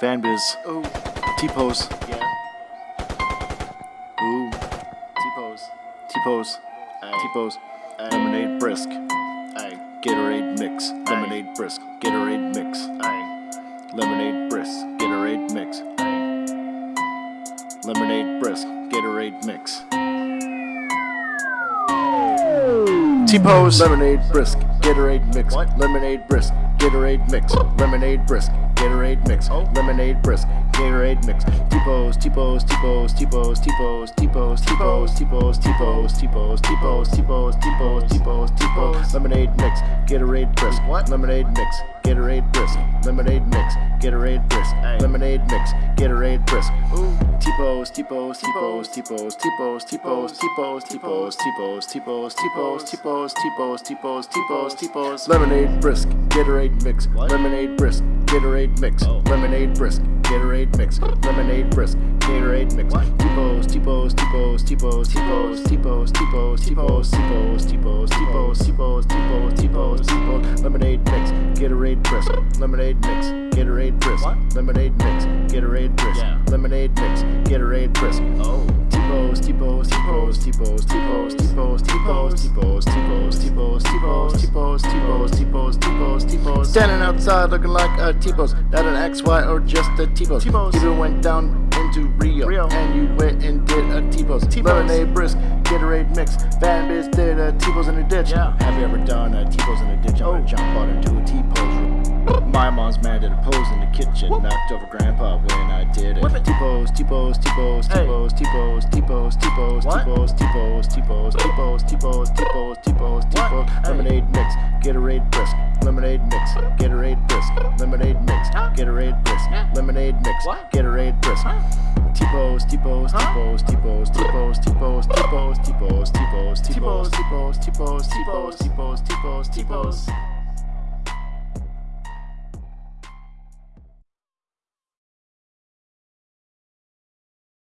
Vanbiz, Ooh. T-Pose, Yeah. ooh, T-pose. T-Pose, T-Pose, Lemonade Brisk, Aye. Gatorade Mix, Lemonade Brisk, Gatorade Mix, Aye. Lemonade Brisk, Gatorade Mix, Aye. Lemonade Brisk, Gatorade Mix. T-Pose, Lemonade Brisk, Gatorade Mix, What? Lemonade Brisk, Gatorade Mix, Lemonade Brisk, Gatorade Mix, Oh. Lemonade Brisk, Gatorade Mix. T-Pose, T-Pose, T-Pose, T-Pose, T-Pose, T-Pose, T-Pose, T-Pose, T-Pose, T-Pose, T-Pose, T-Pose, T-Pose, T-Pose, T-Pose, Lemonade Mix, Gatorade Brisk, What? Lemonade Mix, Gatorade Brisk, Lemonade Mix, Gatorade Brisk. Lemonade Mix, Gatorade Brisk. Ooh. T-pose, T-pose, T-pose, T-pose, T-pose, T-pose, T-pose, T-pose, T-pose, T-pose, T-pose, T-pose, T-pose, T-pose, T-pose, T-pose. Lemonade brisk, Gatorade mix. Lemonade brisk, Gatorade mix. Oh. Lemonade brisk, Gatorade mix. Lemonade brisk, Gatorade mix. What? T-pose, T-pose, T-pose, T-pose, T-pose, T-pose, T-pose, T-pose, T-pose, T-pose, T-pose, T-pose, T-pose, T-pose, T-pose. Lemonade Gatorade brisk. Lemonade mix, Gatorade brisk. What? Lemonade mix, Gatorade brisk. Yeah. Lemonade mix, Gatorade brisk. Oh. T-pose, T-pose, T-pose, T-pose, T-pose, T-pose, T-pose, T-pose, T-pose, T-pose, T-pose, T-pose, T-pose, T-pose, T-pose, T-pose. Standing outside looking like a T-pose, not an XY or just a T-pose. T-pose. You went down into Rio, Rio. and you went and Uh, did a T-pose. T-pose. Lemonade brisk, Gatorade mix, Van Biz did a T-pose in a ditch. Yeah. Have you ever done a T-pose in a ditch? I'm Oh. gonna jump out into a T-pose. My mom's man did a pose in the kitchen, Whoop. knocked over grandpa when I did it. T-pose, T-pose, T-pose. T-pose, T-pose, T-pose, T-pose, T-pose, T-pose, T-pose, T-pose, T-pose, T-pose, T-pose, T-pose. Lemonade mix, Gatorade brisk, lemonade mix, Gatorade brisk, lemonade mix, Gatorade brisk, lemonade mix, Gatorade brisk. Huh? T-pose, T-pose, Huh? T-pose, T-pose, T-pose, T-pose, T-pose, T-pose, T-pose, T-pose, T-pose. T-pose, T-pose, T-pose, T-pose, T-pose, T-pose, T-pose.